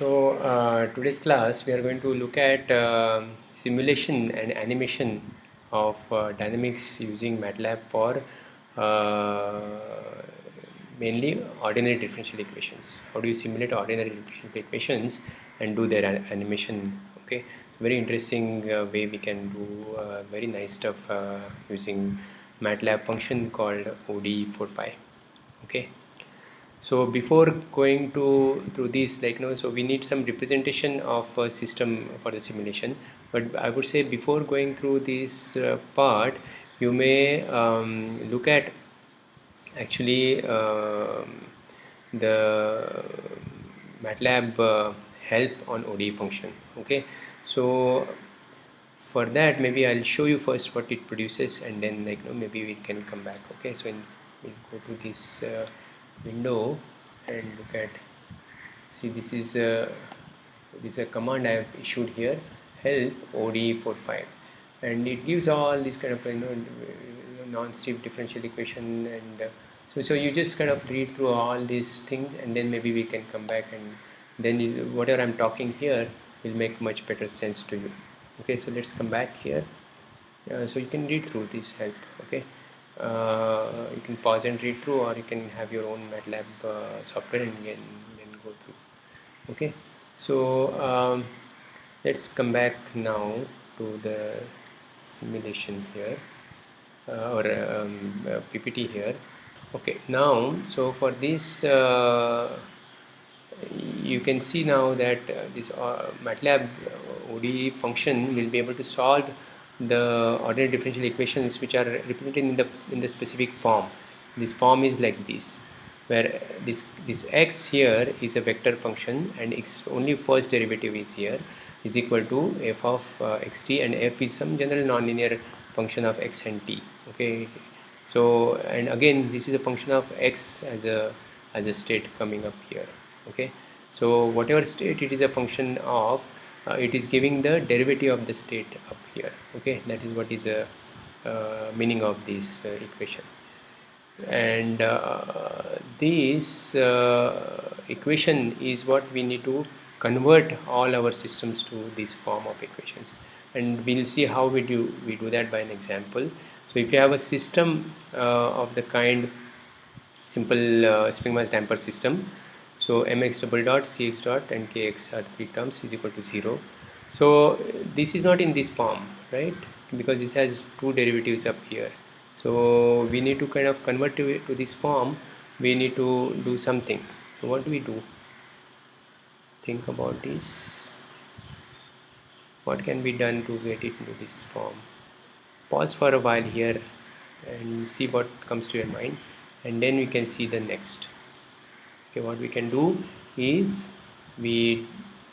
So uh, today's class we are going to look at uh, simulation and animation of uh, dynamics using MATLAB for uh, mainly ordinary differential equations. How do you simulate ordinary differential equations and do their animation? Okay, very interesting uh, way we can do uh, very nice stuff using MATLAB function called ODE45. Okay so before going to through this like you know so we need some representation of a system for the simulation. But I would say before going through this uh, part you may um, look at actually uh, the MATLAB uh, help on ODE function okay? So for that maybe I'll show you first what it produces and then like you know maybe we can come back okay? So in, we'll go to this uh, window and look at. See this is a this is a command I have issued here help ODE45 and it gives all these kind of you know non-stiff differential equation and uh, so so you just kind of read through all these things and then maybe we can come back and then you, whatever I'm talking here will make much better sense to you. Okay so let's come back here. Uh, so you can read through this help okay uh, you can pause and read through or you can have your own MATLAB uh, software and then, then go through. Okay? So um, let's come back now to the simulation here uh, or um, uh, PPT here. Okay now so for this uh, you can see now that this MATLAB ODE function will be able to solve the ordinary differential equations which are represented in the in the specific form. This form is like this where this this x here is a vector function and its only first derivative is here is equal to f of uh, xt and f is some general nonlinear function of x and t okay? So and again this is a function of x as a as a state coming up here okay? So whatever state it is a function of uh, it is giving the derivative of the state up here okay? That is what is the uh, meaning of this uh, equation. And uh, this uh, equation is what we need to convert all our systems to this form of equations. And we'll see how we do we do that by an example. So if you have a system uh, of the kind simple spring mass damper system so mx double dot cx dot and kx are three terms is equal to 0 so this is not in this form right? Because this has two derivatives up here. So we need to kind of convert to, to this form. We need to do something. So what do we do? Think about this. What can be done to get it into this form? Pause for a while here and see what comes to your mind. And then we can see the next okay what we can do is we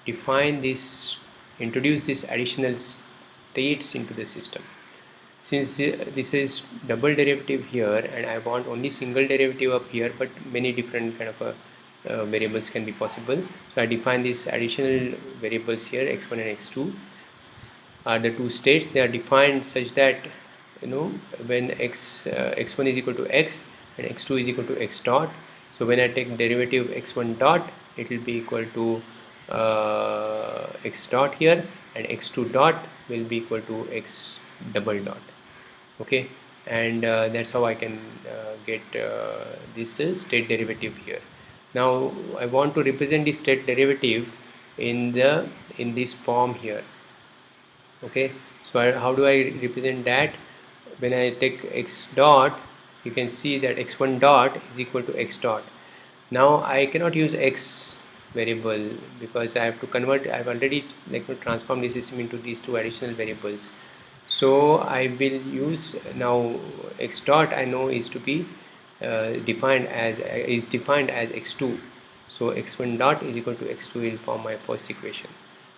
define this introduce this additional states into the system. Since this is double derivative here and I want only single derivative up here but many different kind of a, uh, variables can be possible. So I define these additional variables here x1 and x2 are the two states they are defined such that you know when x uh, x1 is equal to x and x2 is equal to x dot so when I take derivative x1 dot it will be equal to uh, x dot here and x2 dot will be equal to x double dot. Okay? And uh, that's how I can uh, get uh, this state derivative here. Now I want to represent the state derivative in the in this form here. Okay? So I, how do I represent that? When I take x dot you can see that x1 dot is equal to x dot. Now I cannot use x variable because I have to convert I've already like transformed the system into these two additional variables. So I will use now x dot I know is to be uh, defined as uh, is defined as x2 so x1 dot is equal to x2 will form my first equation.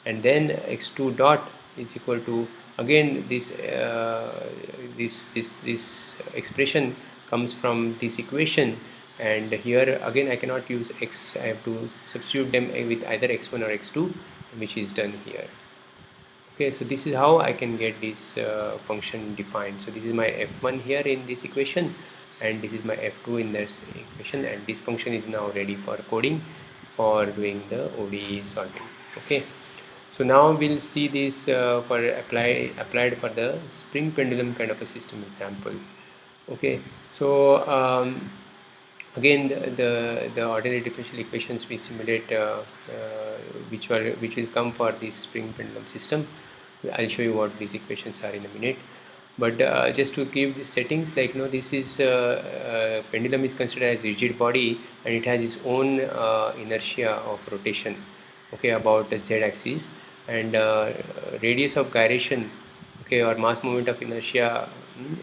And then x2 dot is equal to again this uh, this this this expression comes from this equation. And here again I cannot use x. I have to substitute them with either x1 or x2 which is done here. Okay so this is how I can get this uh, function defined. So this is my f1 here in this equation and this is my f2 in this equation and this function is now ready for coding for doing the ODE solving. Okay so now we'll see this uh, for apply applied for the spring pendulum kind of a system example okay. So um, again the, the, the ordinary differential equations we simulate uh, uh, which are which will come for this spring pendulum system. I'll show you what these equations are in a minute. But uh, just to give the settings like you know this is uh, uh, pendulum is considered as rigid body and it has its own uh, inertia of rotation okay about the z-axis and radius of gyration okay or mass moment of inertia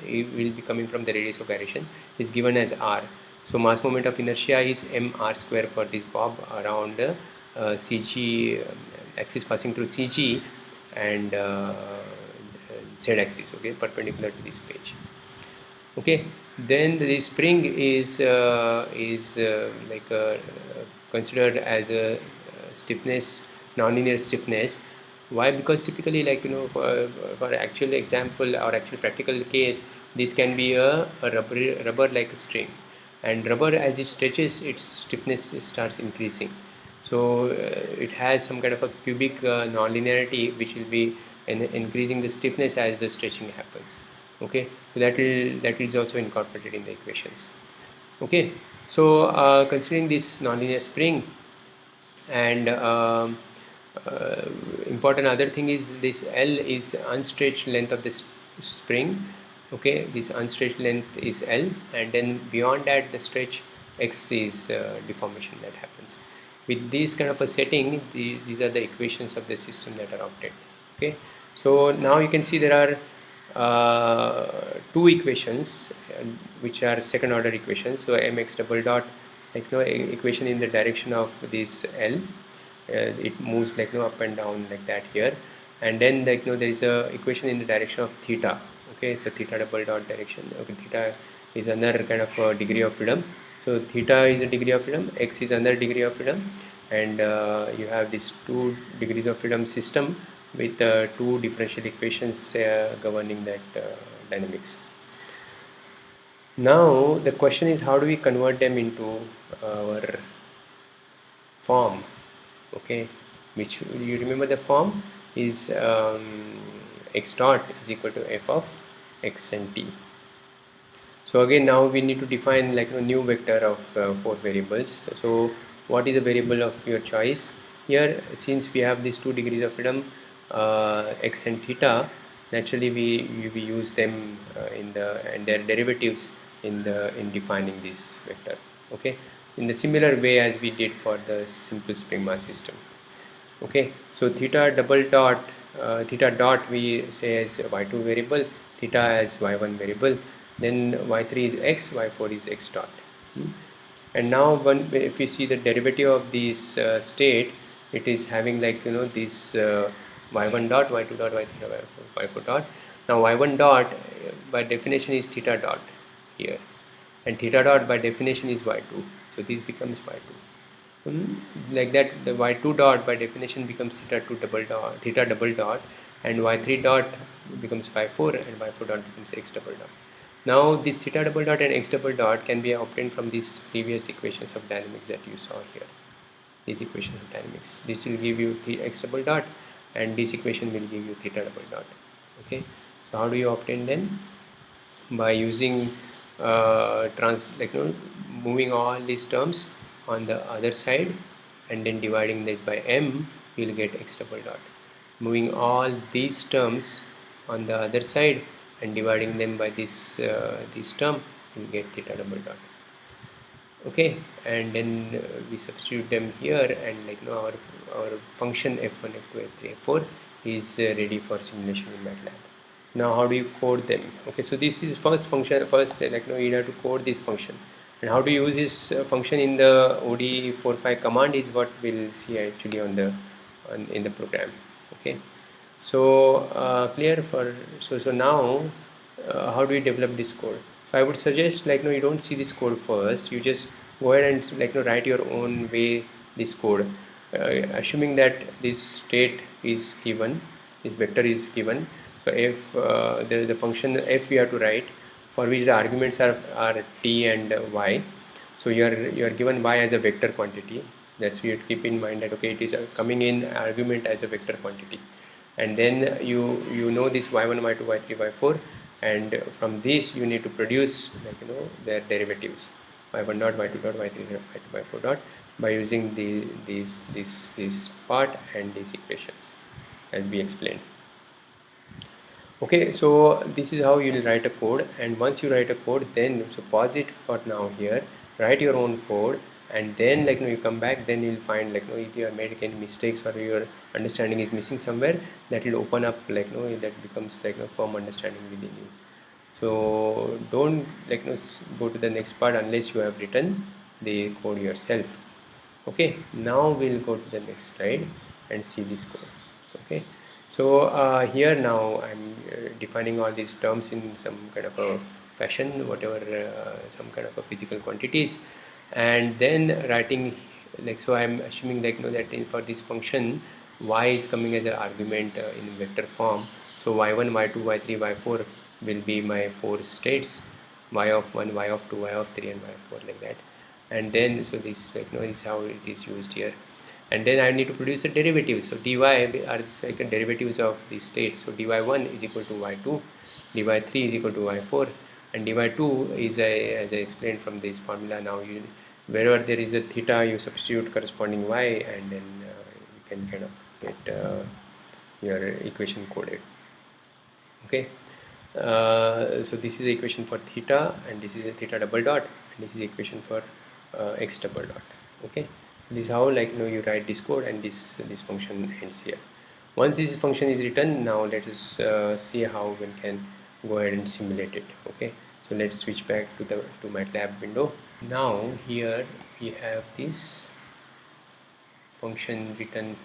it will be coming from the radius of gyration is given as r. So mass moment of inertia is mr square for this bob around uh, CG um, axis passing through CG and uh, z axis okay perpendicular to this page. Okay then the spring is uh, is uh, like uh, considered as a stiffness nonlinear stiffness why? Because typically like you know for, for actual example or actual practical case this can be a, a rubber rubber like a string. And rubber as it stretches its stiffness starts increasing. So uh, it has some kind of a cubic uh, nonlinearity which will be in increasing the stiffness as the stretching happens. Okay? So that will that is also incorporated in the equations. Okay? So uh, considering this nonlinear spring and um, uh, important other thing is this L is unstretched length of this spring okay? This unstretched length is L and then beyond that the stretch X is uh, deformation that happens. With this kind of a setting the, these are the equations of the system that are obtained okay? So now you can see there are uh, two equations uh, which are second order equations. So mx double dot like no equation in the direction of this L it moves like no up and down like that here. And then like no there is a equation in the direction of theta. Okay so theta double dot direction. Okay theta is another kind of degree of freedom. So theta is a degree of freedom x is another degree of freedom. And uh, you have this two degrees of freedom system with uh, two differential equations uh, governing that uh, dynamics. Now the question is how do we convert them into our form okay. Which you remember the form? Is um, x dot is equal to f of x and t. So again now we need to define like a new vector of uh, four variables. So what is a variable of your choice? Here since we have these two degrees of freedom uh, x and theta naturally we, we use them uh, in the and their derivatives in the in defining this vector. Okay in the similar way as we did for the simple spring mass system. Okay? So theta double dot uh, theta dot we say as y2 variable theta as y1 variable then y3 is x y4 is x dot. Hmm? and now when if we see the derivative of this uh, state it is having like you know this uh, y1 dot y2 dot y3 dot y4, y4 dot. Now y1 dot by definition is theta dot here. And theta dot by definition is y2 so this becomes y2 um, like that the y2 dot by definition becomes theta 2 double dot theta double dot and y3 dot becomes y4 and y4 dot becomes x double dot. Now this theta double dot and x double dot can be obtained from these previous equations of dynamics that you saw here. These equations of dynamics. This will give you the x double dot and this equation will give you theta double dot. Okay? So how do you obtain then? By using uh, trans like you know, moving all these terms on the other side and then dividing that by m you'll get x double dot. Moving all these terms on the other side and dividing them by this uh, this term you'll get theta double dot. Okay and then uh, we substitute them here and like you know our, our function f1 f2 f3 f4 is uh, ready for simulation in MATLAB. Now how do you code them? Okay so this is first function first like you know you have to code this function and how to use this uh, function in the ODE45 command is what we'll see actually on the on, in the program okay? So uh, clear for so so now uh, how do we develop this code? So I would suggest like no you don't see this code first. You just go ahead and like know, write your own way this code. Uh, assuming that this state is given this vector is given. So if uh, there is a function f we have to write for which the arguments are, are t and y. So you are you are given y as a vector quantity. That's we have to keep in mind that okay it is coming in argument as a vector quantity. And then you you know this y1 y2 y3 y4 and from this you need to produce like you know their derivatives. Y1 dot y2 dot y3 dot y2 y4 dot by using the these this this part and these equations as we explained okay so this is how you will write a code and once you write a code then so pause it for now here write your own code and then like you, know, you come back then you'll find like you know, if you have made any mistakes or your understanding is missing somewhere that will open up like you know, that becomes like a you know, firm understanding within you. So don't like you know, go to the next part unless you have written the code yourself. Okay now we'll go to the next slide and see this code. Okay so uh, here now I'm uh, defining all these terms in some kind of a fashion whatever uh, some kind of a physical quantities. And then writing like so I'm assuming like you know that in, for this function y is coming as an argument uh, in vector form. So y1 y2 y3 y4 will be my four states y of 1 y of 2 y of 3 and y of 4 like that. And then so this like you know is how it is used here and then I need to produce a derivative. So dy are second derivatives of the states. So dy1 is equal to y2 dy3 is equal to y4 and dy2 is a, as I explained from this formula now you wherever there is a theta you substitute corresponding y and then uh, you can kind of get uh, your equation coded. Okay? Uh, so this is the equation for theta and this is a theta double dot and this is the equation for uh, x double dot. Okay this is how like you know you write this code and this this function ends here. Once this function is written now let us uh, see how we can go ahead and simulate it okay? So let's switch back to the to MATLAB window. Now here we have this function written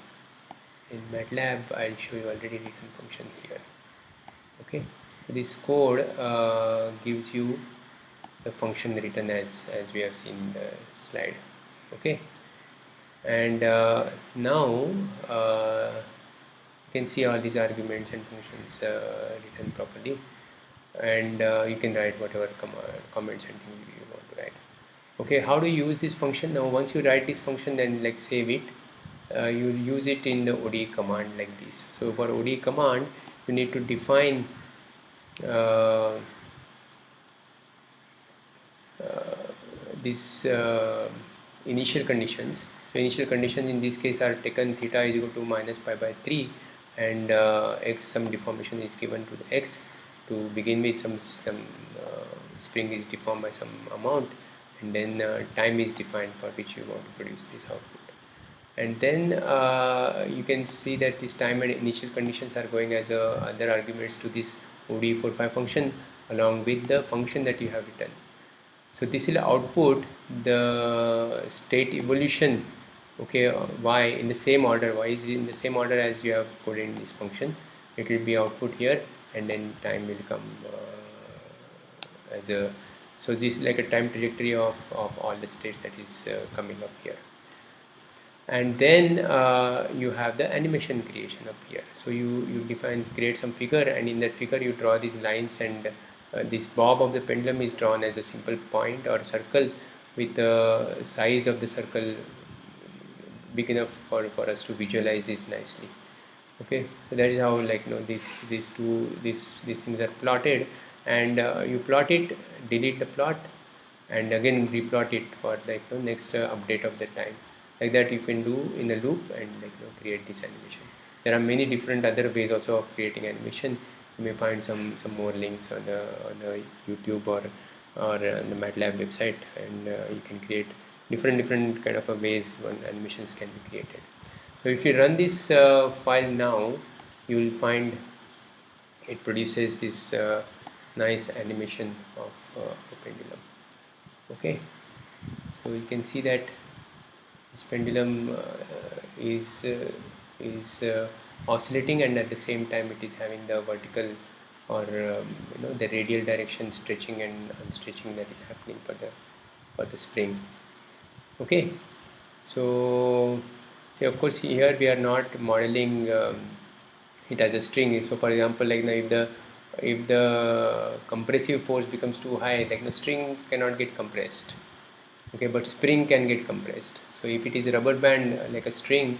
in MATLAB. I'll show you already written function here okay? So this code uh, gives you the function written as as we have seen in the slide okay and uh, now uh, you can see all these arguments and functions uh, written properly. And uh, you can write whatever com comments and things you want to write. Okay how do you use this function? Now once you write this function then like save it. Uh, you use it in the ODE command like this. So for ODE command you need to define uh, this uh, initial conditions the initial conditions in this case are taken theta is equal to minus pi by 3 and uh, x some deformation is given to the x. To begin with some, some uh, spring is deformed by some amount and then uh, time is defined for which you want to produce this output. And then uh, you can see that this time and initial conditions are going as uh, other arguments to this ODE45 function along with the function that you have written. So this will output the state evolution okay uh, y in the same order y is in the same order as you have coded in this function? It will be output here and then time will come uh, as a so this is like a time trajectory of, of all the states that is uh, coming up here. And then uh, you have the animation creation up here. So you you define create some figure and in that figure you draw these lines and uh, this bob of the pendulum is drawn as a simple point or circle with the size of the circle big enough for, for us to visualize it nicely. Okay? So that is how like you know these these two these these things are plotted. And uh, you plot it delete the plot and again replot it for like the next uh, update of the time. Like that you can do in a loop and like you know, create this animation. There are many different other ways also of creating animation. You may find some some more links on the on the youtube or or on the matlab website and uh, you can create different different kind of ways when animations can be created. So if you run this uh, file now you will find it produces this uh, nice animation of uh, pendulum. Okay? So you can see that this pendulum uh, is uh, is uh, oscillating and at the same time it is having the vertical or um, you know the radial direction stretching and unstretching that is happening for the for the spring okay. So so of course here we are not modeling um, it as a string. So for example like now if the if the compressive force becomes too high like the string cannot get compressed. Okay but spring can get compressed. So if it is a rubber band uh, like a string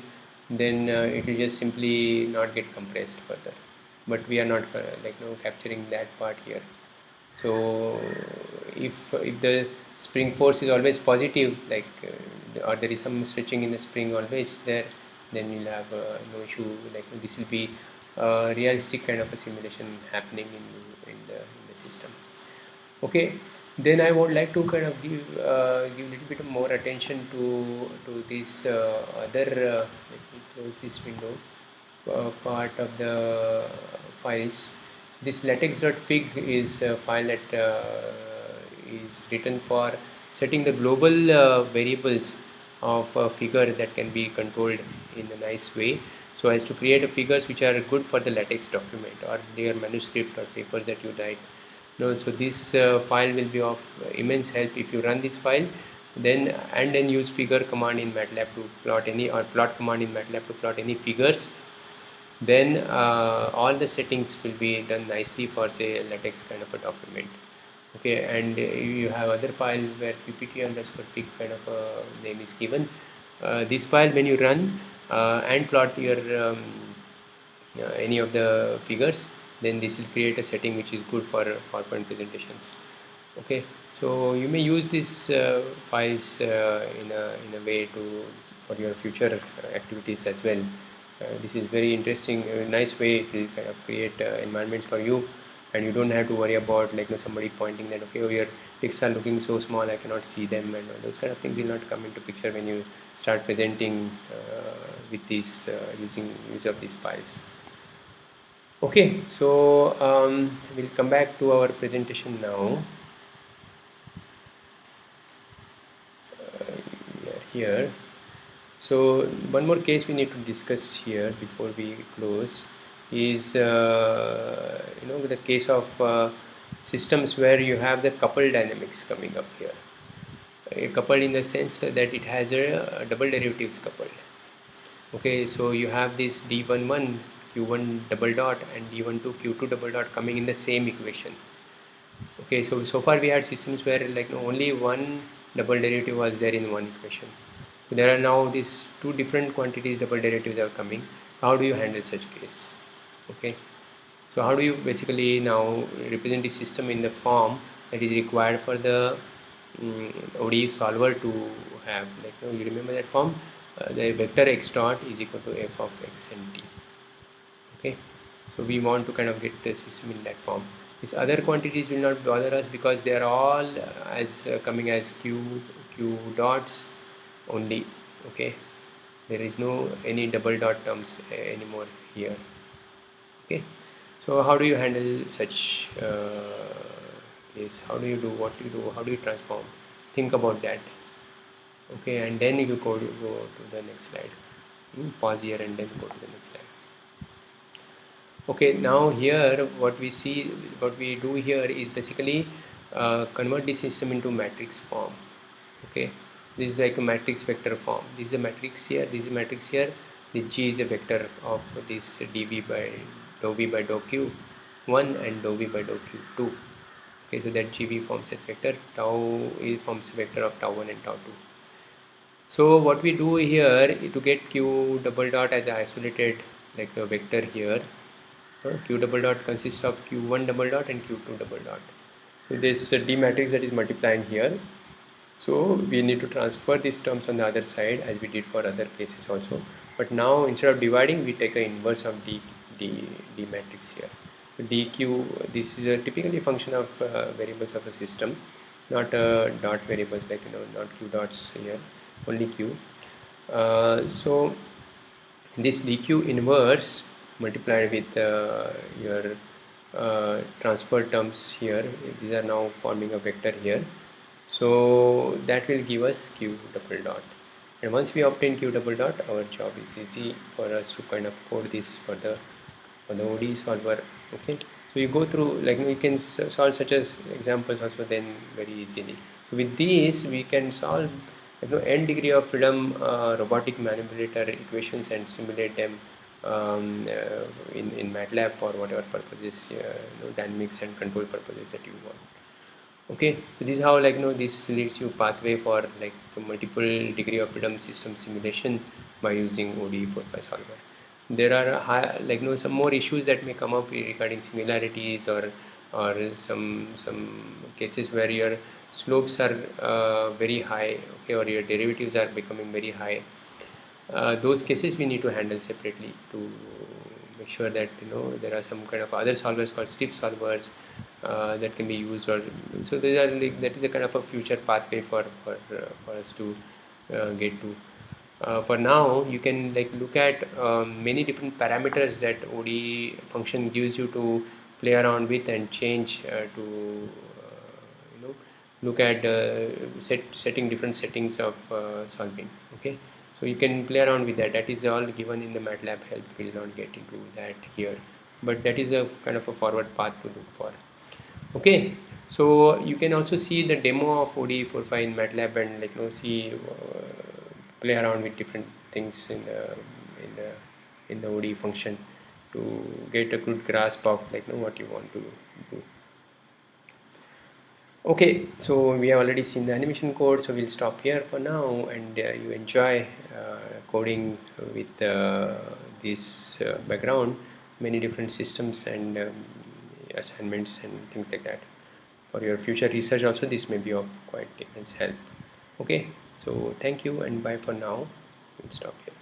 then uh, it will just simply not get compressed further. But we are not uh, like you know, capturing that part here. So if if the spring force is always positive like uh, or there is some stretching in the spring always there then you'll have uh, no issue like this will be a realistic kind of a simulation happening in, in, the, in the system. Okay then I would like to kind of give uh, give a little bit more attention to to this uh, other uh, let me close this window uh, part of the files. This latex.fig is a file that uh, is written for setting the global uh, variables of a figure that can be controlled in a nice way so as to create figures which are good for the latex document or their manuscript or papers that you write. No, so this uh, file will be of immense help if you run this file. Then and then use figure command in MATLAB to plot any or plot command in MATLAB to plot any figures. Then uh, all the settings will be done nicely for say latex kind of a document okay and uh, you have other file where ppt underscore fig kind of a name is given. Uh, this file when you run uh, and plot your um, uh, any of the figures then this will create a setting which is good for PowerPoint presentations. Okay so you may use these uh, files uh, in, a, in a way to for your future activities as well. Uh, this is very interesting nice way to kind of create uh, environments for you and you don't have to worry about like you know, somebody pointing that okay oh, your pics are looking so small I cannot see them and those kind of things will not come into picture when you start presenting uh, with these using use of these files. Okay so um, we'll come back to our presentation now. Uh, here. So one more case we need to discuss here before we close is uh, you know the case of uh, systems where you have the coupled dynamics coming up here. A coupled in the sense that it has a, a double derivatives coupled. Okay so you have this d11 q1 double dot and d12 q2 double dot coming in the same equation. Okay so so far we had systems where like only one double derivative was there in one equation. There are now these two different quantities double derivatives are coming. How do you handle such case okay? So how do you basically now represent the system in the form that is required for the um, ODE solver to have like you, know, you remember that form? Uh, the vector x dot is equal to f of x and t. Okay? So we want to kind of get the system in that form. These other quantities will not bother us because they are all uh, as uh, coming as q q dots only. Okay? There is no any double dot terms uh, anymore here okay. So how do you handle such uh, case? How do you do what you do? How do you transform? Think about that. Okay and then you go to, go to the next slide. You pause here and then go to the next slide. Okay now here what we see what we do here is basically uh, convert this system into matrix form. Okay this is like a matrix vector form. This is a matrix here this is a matrix here. The g is a vector of this dv by dou v by dou q 1 and dou v by dou q 2 okay so that gv forms a vector. Tau is forms a vector of tau 1 and tau 2 so what we do here to get q double dot as isolated like a vector here q double dot consists of q1 double dot and q2 double dot. So this d matrix that is multiplying here. So we need to transfer these terms on the other side as we did for other cases also. But now instead of dividing we take an inverse of d, d, d matrix here. Dq this is a typically function of uh, variables of the system not uh, dot variables like you know not q dots here only q. Uh, so this dq inverse multiplied with uh, your uh, transfer terms here these are now forming a vector here. So that will give us q double dot. And once we obtain q double dot our job is easy for us to kind of code this for the the ODE solver okay? So you go through like you can solve such as examples also then very easily. So with these we can solve you know n degree of freedom uh, robotic manipulator equations and simulate them um, uh, in, in MATLAB for whatever purposes, uh, you know, dynamics and control purposes that you want. okay? So this is how like you know this leads you pathway for like multiple degree of freedom system simulation by using ODE 4 solver there are high, like you know some more issues that may come up regarding singularities or or some some cases where your slopes are uh, very high okay or your derivatives are becoming very high. Uh, those cases we need to handle separately to make sure that you know there are some kind of other solvers called stiff solvers uh, that can be used or so these are like, that is a kind of a future pathway for for, uh, for us to uh, get to uh, for now you can like look at um, many different parameters that ODE function gives you to play around with and change uh, to uh, you know look at uh, set setting different settings of uh, solving okay? So you can play around with that. That is all given in the MATLAB help. We'll not get into that here. But that is a kind of a forward path to look for okay? So you can also see the demo of ODE 45 in MATLAB and like you know see uh, play around with different things in the in the in the ODE function to get a good grasp of like know, what you want to do. Okay so we have already seen the animation code so we'll stop here for now and uh, you enjoy uh, coding with uh, this uh, background many different systems and um, assignments and things like that. For your future research also this may be of quite immense help. Okay so thank you and bye for now. We'll stop here